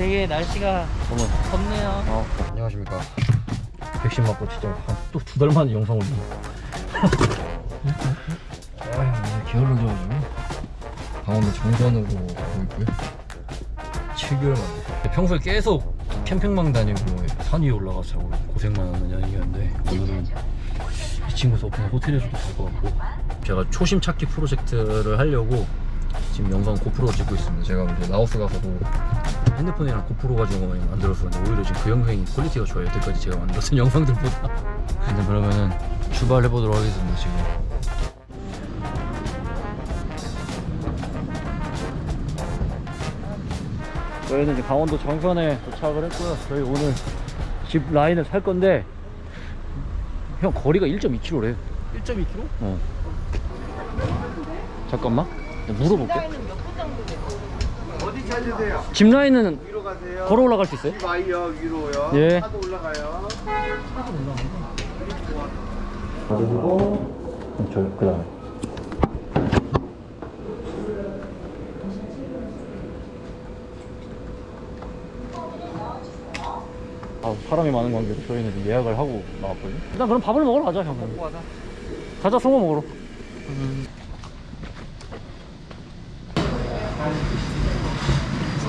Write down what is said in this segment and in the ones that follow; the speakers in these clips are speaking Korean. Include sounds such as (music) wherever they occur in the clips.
되게 날씨가 어머. 덥네요. 어, 안녕하십니까. 백신 맞고 진짜 또 두 달 만에 영상 올리네. (laughs) 아 오늘 게을러 져가지고 강원도 정선으로 가고 있고요. 7개월 만에. 평소에 계속 캠핑방 다니고 산 위에 올라가서 자고 고생만 하는 여행이었는데 오늘은 이 친구 덕분에 호텔에서도 잘것 같고 제가 초심 찾기 프로젝트를 하려고 지금 영상 고프로 찍고 있습니다. 제가 이제 라오스 가서도 핸드폰이랑 고프로 가지고 많이 만들었었는데 오히려 지금 그 영상이 quality가 좋아요. 여태까지 제가 만들었던 (laughs) 영상들보다. 일단 그러면은 출발해 보도록 하겠습니다 지금. 저희는 이제 강원도 정선에 도착을 했고요. 저희 오늘 zip line을 탈 건데 형 거리가 1.2km래 1.2km? 어. 잠깐만. 물어볼게 찾으세요? 집 라인은 위로 가세요. 걸어 올라갈 수 있어요? 집 와요 위로요. 예. 차도 올라가요. 그리고 저 그다음에 아 사람이 많은 관계로 저희는 예약을 하고 나왔거든요 일단 그럼 밥을 먹으러 가자 형 먹고 가자. 가자 송어 먹으러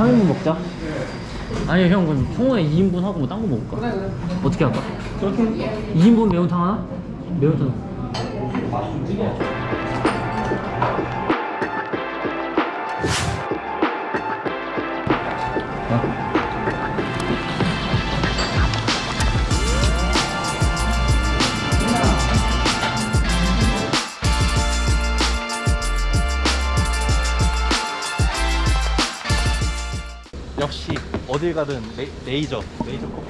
삼인분 먹자 아니 형 그럼 송어에 2인분 하고 뭐 딴 거 먹을까? 그래 그래 어떻게 할까? 그렇게 2인분 매운탕 하나? 매운탕 역시 어딜 가든 레, 레이저 레이저 꼭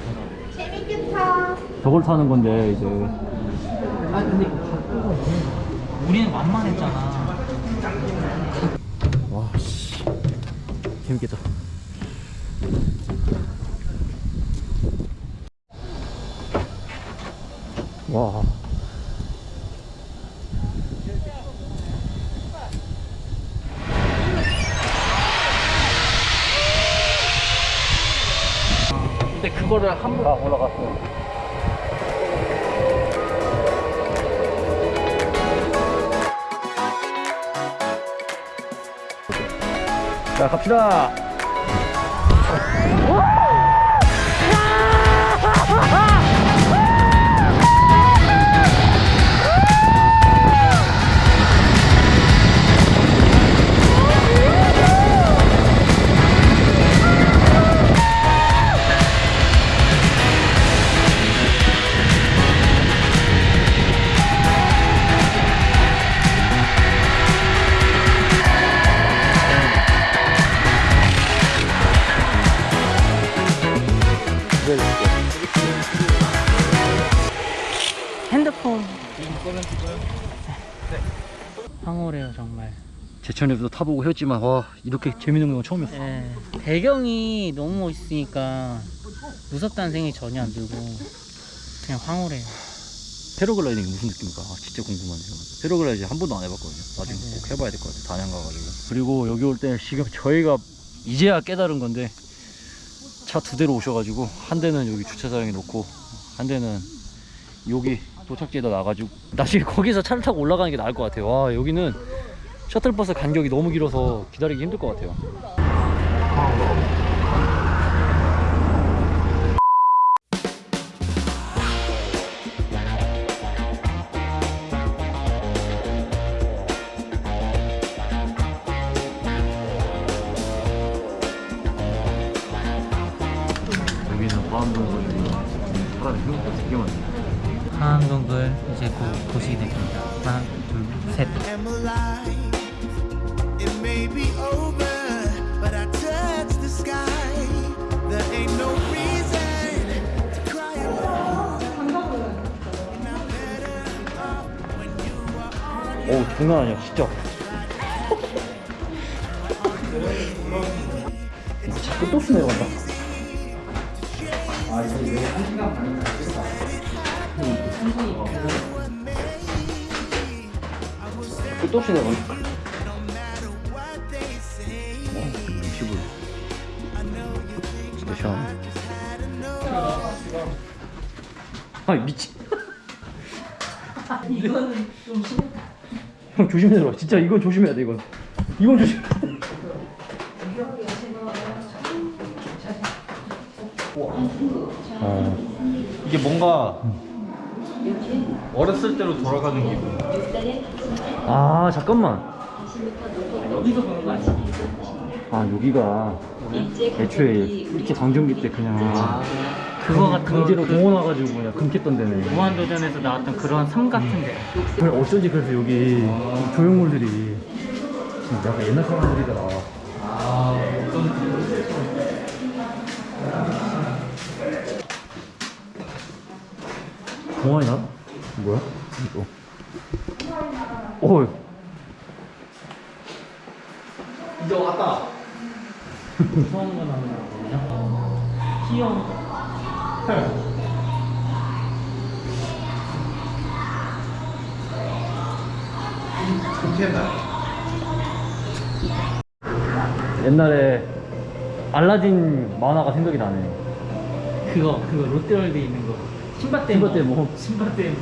저걸 타는 건데 이제. 아 근데 우리는 만만했잖아. 와씨. 재밌겠다. 와 그거를 한번. 아, 올라갔어 자 갑시다 (laughs) 핸드폰 황홀해요 정말. 제천에도 타보고 했지만 와 이렇게 재밌는 건 처음이었어 예. 배경이 너무 멋있으니까 무섭다는 생각이 전혀 안 들고 그냥 황홀해요. 패러글라이딩이 무슨 느낌일까 아, 진짜 궁금하네요 패러글라이딩 한 번도 안 해봤거든요 나중에 네. 꼭 해봐야 될 것 같아요 단양 가가지고 그리고 여기 올 때 지금 저희가 이제야 깨달은 건데 차 두 대로 오셔가지고 한 대는 여기 주차장에 놓고 한 대는 여기 도착지에다 놔가지고 나중에 거기서 차를 타고 올라가는 게 나을 것 같아요. 와 여기는 셔틀버스 간격이 너무 길어서 기다리기 힘들 것 같아요 사람이 생각보다 되게 많네 하암동굴 이제 곧 도시게 됩니다. 하나, 둘, 셋. am alive. It may be over, but I touch the sky. There ain't no reason to cry alone. And I'm better off when you are on 오 장난 아니야 진짜 자꾸 또 내려간다 끝도 없이 내려간다 no matter what they say. 어, 60을 시원해 아 미친 이거는 좀 심해. 형 조심해 들어 진짜 이건 조심해야 돼 이건 이건 조심 어. 이게 뭔가 어렸을 때로 돌아가는 기분. 아 잠깐만 여기서 보는 거 아니지? 아 여기가 애초에 이렇게 방정기 때 그냥 그거 같은 강제로 그 동원 와가지고 그냥 금켰던 데네 무한도전에서 나왔던 그런 섬 같은데. 그래, 어쩐지 그래서 여기 조형물들이 진짜 약간 옛날 사람들이더라 공원이나? 뭐야? 이거 오 이제 왔다. 무서운. 귀여운 거. 옛날에 알라딘 만화가 생각이 나네 그거 그거 롯데월드에 있는 거. 신밧데 신밧데 뭐. 신밧데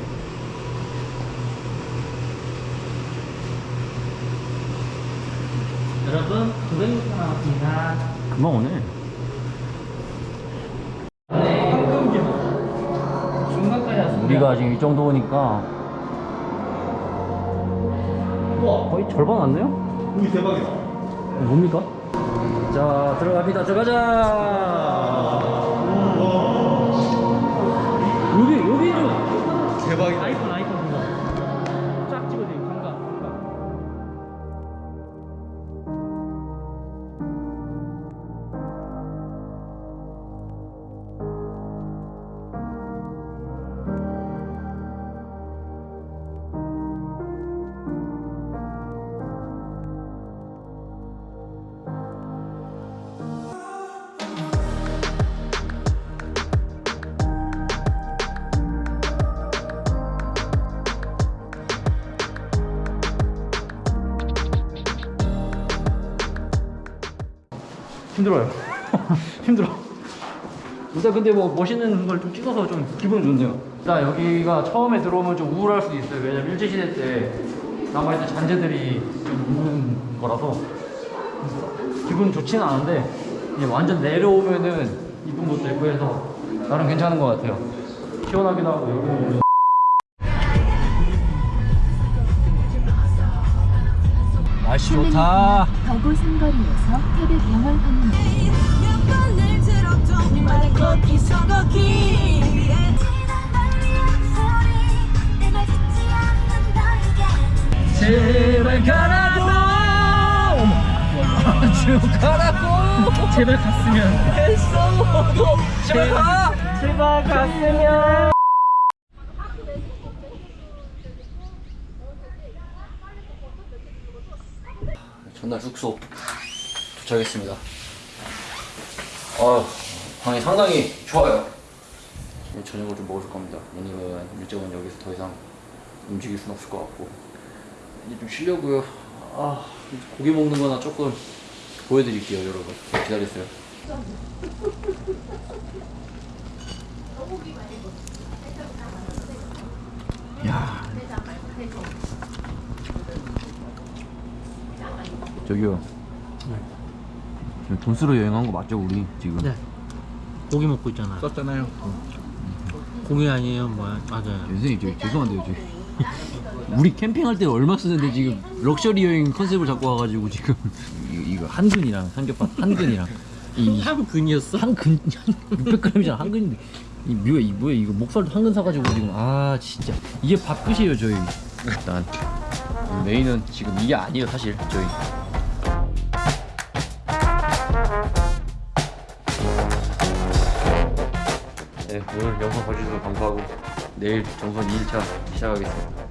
여러분 900m 남았습니다. 금방 오네 중간까지 왔습니다. 우리가 지금 이 정도 오니까 거의 절반 왔네요? 우리 대박이다. 어, 뭡니까? 자 들어갑니다 들어가자 여기 여기 좀 대박이다. 힘들어요. (laughs) 힘들어. 일단 근데 뭐 멋있는 걸 좀 찍어서 좀 기분 좋네요. 일단 여기가 처음에 들어오면 좀 우울할 수도 있어요. 왜냐면 일제시대 때 남아있던 잔재들이 좀 있는 거라서. 기분 좋지는 않은데 이제 완전 내려오면은 이쁜 것도 있고 해서 나름 괜찮은 것 같아요. 시원하기도 하고 여기 날씨 좋다. 더고 삼거리에서 태백 영월 서걷기. 제발 가라고. 아주 가라고. 제발 갔으면. 했어도 제발 가 제발 갔으면 전날 숙소 도착했습니다. 아 방이 상당히 좋아요. 저녁을 좀 먹을 겁니다. 왜냐면 일정은 여기서 더 이상 움직일 순 없을 것 같고. 이제 좀 쉬려고요. 아 고기 먹는 거나 조금 보여드릴게요 여러분. 기다리세요. 야 저기요. 지금 돈 쓰러 여행한 거 맞죠 우리 지금? 네. 고기 먹고 있잖아. 썼잖아요. 고기 아니에요? 뭐야 맞아요. 선생님 저 죄송한데요 저. 우리 캠핑할 때 얼마 쓰는데 지금 럭셔리 여행 컨셉을 잡고 와가지고 지금. 이거, 이거 한근이랑 삼겹밥 한근이랑. 이 (laughs) 한 근이었어? 한근 600g이잖아 한근인데. 이 뭐야 이 뭐야 이거 목살도 한근 사가지고 지금. 아 진짜. 이게 밥끝이에요 저희. 일단 메인은 지금 이게 아니에요 사실 저희. 네 오늘 영상 봐주셔서 감사하고 내일 정선 2일차 시작하겠습니다